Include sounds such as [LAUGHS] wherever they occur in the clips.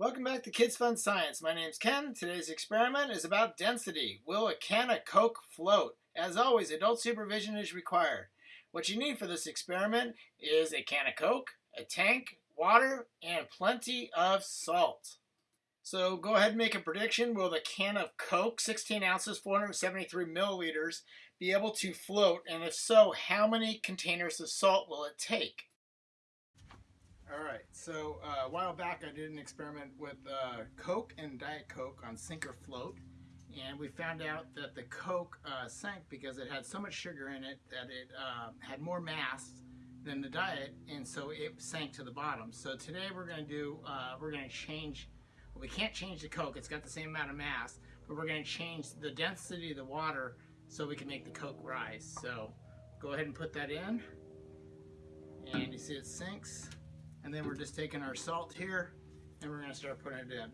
Welcome back to Kids Fun Science. My name's Ken. Today's experiment is about density. Will a can of Coke float? As always, adult supervision is required. What you need for this experiment is a can of Coke, a tank, water, and plenty of salt. So go ahead and make a prediction. Will the can of Coke, 16 ounces, 473 milliliters, be able to float? And if so, how many containers of salt will it take? All right, so uh, a while back I did an experiment with uh, Coke and Diet Coke on sink or float, and we found out that the Coke uh, sank because it had so much sugar in it that it uh, had more mass than the Diet, and so it sank to the bottom. So today we're going to do, uh, we're going to change, well, we can't change the Coke, it's got the same amount of mass, but we're going to change the density of the water so we can make the Coke rise. So go ahead and put that in, and you see it sinks. And then we're just taking our salt here and we're to start putting it in.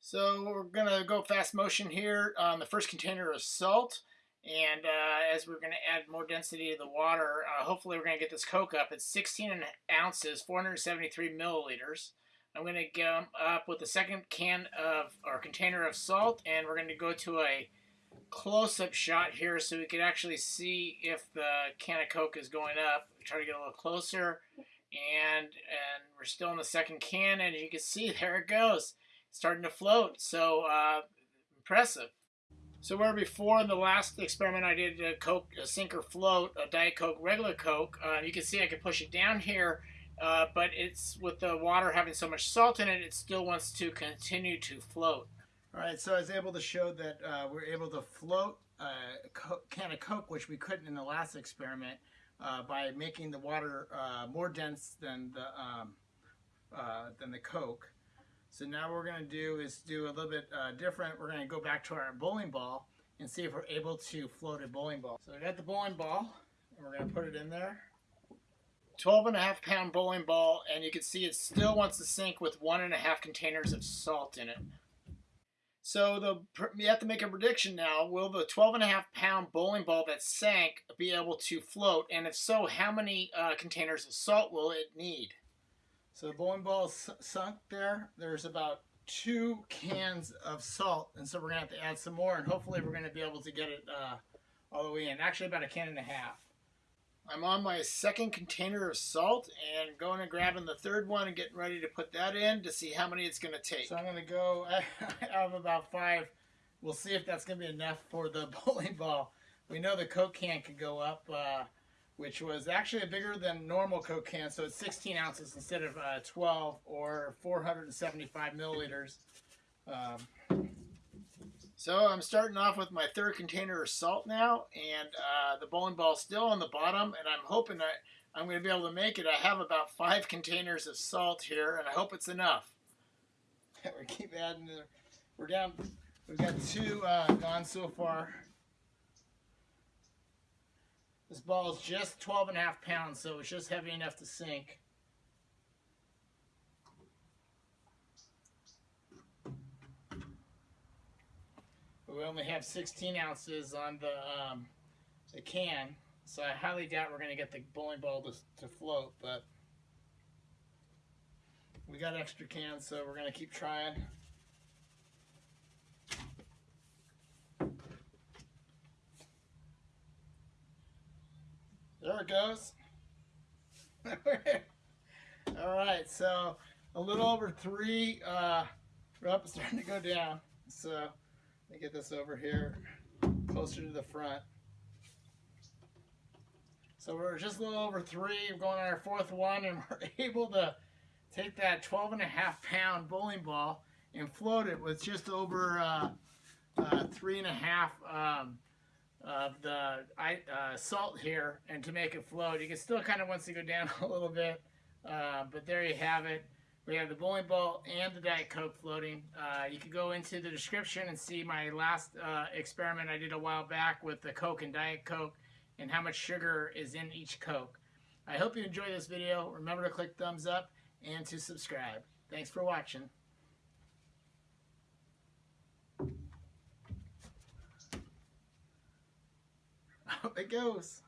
So we're going to go fast motion here on the first container of salt. And uh, as we're going to add more density to the water, uh, hopefully we're going to get this Coke up. It's 16 ounces, 473 milliliters. I'm going to go up with the second can of, or container of salt, and we're going to go to a close-up shot here so we can actually see if the can of Coke is going up. Try to get a little closer and and we're still in the second can and you can see [LAUGHS] there it goes starting to float. So uh, impressive. So where before in the last experiment I did a Coke a sink or float a Diet Coke regular Coke uh, you can see I can push it down here uh, but it's with the water having so much salt in it it still wants to continue to float. All right so I was able to show that uh, we're able to float a can of Coke which we couldn't in the last experiment uh, by making the water uh, more dense than the um, uh, than the Coke. So now what we're going to do is do a little bit uh, different. We're going to go back to our bowling ball and see if we're able to float a bowling ball. So we got the bowling ball and we're going to put it in there. 12 and a half pound bowling ball and you can see it still wants to sink with one and a half containers of salt in it. So the you have to make a prediction now. Will the 12 and a half pound bowling ball that sank be able to float? And if so, how many uh, containers of salt will it need? So the bowling ball is sunk there. There's about two cans of salt. And so we're going to have to add some more. And hopefully we're going to be able to get it uh, all the way in. Actually about a can and a half. I'm on my second container of salt and going and grabbing the third one and getting ready to put that in to see how many it's going to take. So I'm going to go [LAUGHS] out of about five. We'll see if that's going to be enough for the [LAUGHS] bowling ball. We know the Coke can could go up, uh, which was actually bigger than normal Coke can, so it's 16 ounces instead of uh, 12 or 475 milliliters. Um, so I'm starting off with my third container of salt now, and uh, the bowling ball still on the bottom, and I'm hoping that I'm going to be able to make it. I have about five containers of salt here, and I hope it's enough. [LAUGHS] we keep adding. The, we're down. We've got two uh, gone so far. This ball is just 12 and a half pounds, so it's just heavy enough to sink. We only have 16 ounces on the, um, the can, so I highly doubt we're going to get the bowling ball to, to float, but we got extra cans, so we're going to keep trying. There it goes. [LAUGHS] All right, so a little over three, uh, we're up, starting to go down. So let me get this over here closer to the front. So we're just a little over three, we're going on our fourth one, and [LAUGHS] we're able to take that 12 and a half pound bowling ball and float it with just over uh, uh, three and a half um, of the uh, salt here and to make it float. You can still kind of wants to go down [LAUGHS] a little bit, uh, but there you have it. We have the bowling ball and the Diet Coke floating. Uh, you can go into the description and see my last uh, experiment I did a while back with the Coke and Diet Coke and how much sugar is in each Coke. I hope you enjoyed this video. Remember to click thumbs up and to subscribe. Thanks for watching. [LAUGHS] Up it goes.